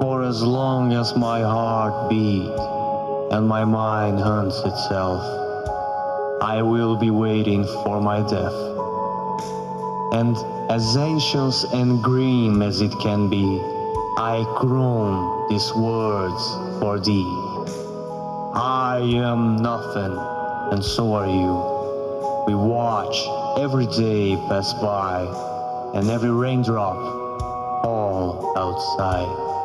For as long as my heart beats and my mind hunts itself, I will be waiting for my death. And as ancient and grim as it can be, I croon these words for thee. I am nothing, and so are you. We watch every day pass by, and every raindrop fall outside.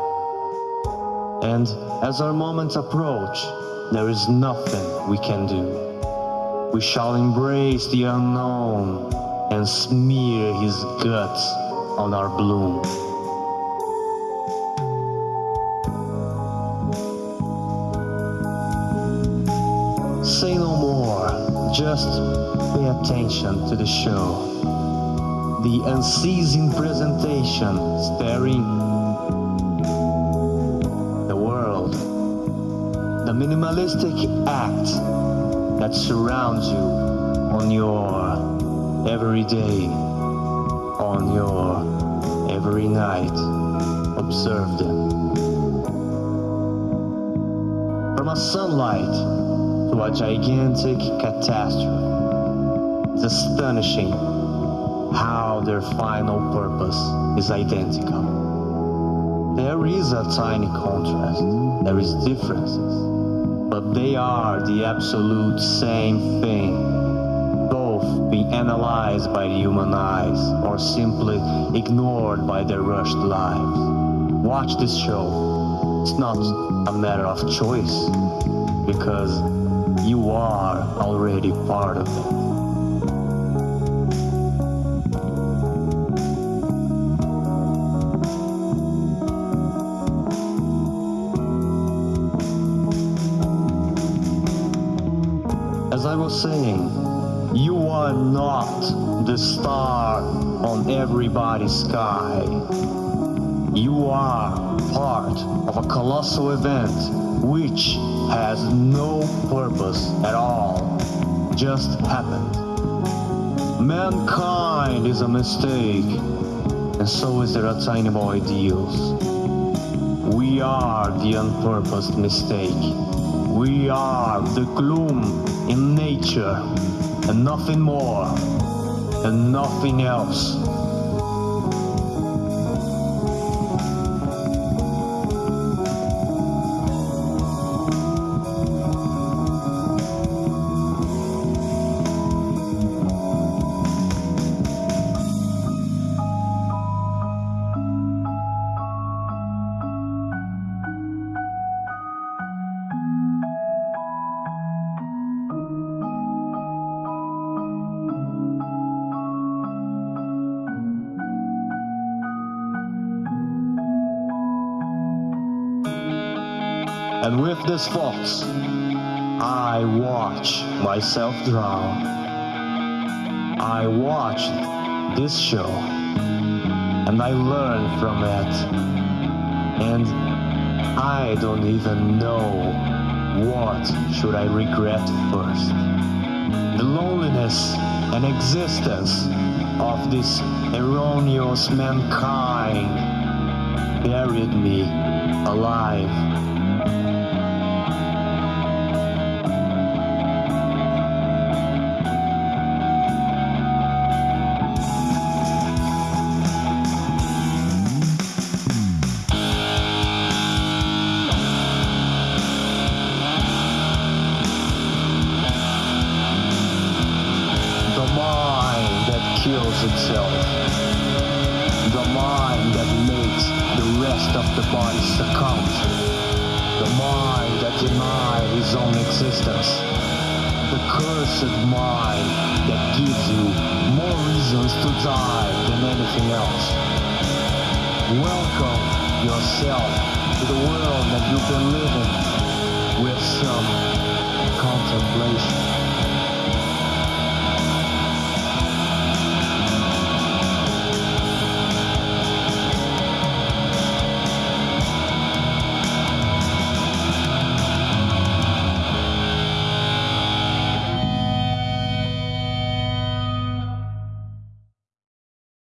And as our moments approach, there is nothing we can do. We shall embrace the unknown and smear his guts on our bloom. Say no more, just pay attention to the show. The unceasing presentation staring minimalistic act that surrounds you on your every day, on your every night. Observe them. From a sunlight to a gigantic catastrophe. It's astonishing how their final purpose is identical. There is a tiny contrast, there is differences, but they are the absolute same thing, both being analyzed by the human eyes or simply ignored by their rushed lives. Watch this show. It's not a matter of choice because you are already part of it. As I was saying, you are not the star on everybody's sky. You are part of a colossal event which has no purpose at all, just happened. Mankind is a mistake, and so is their attainable ideals. We are the unpurposed mistake. We are the gloom in nature, and nothing more, and nothing else. And with this thoughts, I watch myself drown. I watch this show, and I learn from it. And I don't even know what should I regret first. The loneliness and existence of this erroneous mankind buried me alive. Kills itself. The mind that makes the rest of the body succumb. The mind that denies his own existence. The cursed mind that gives you more reasons to die than anything else. Welcome yourself to the world that you've been living with some contemplation.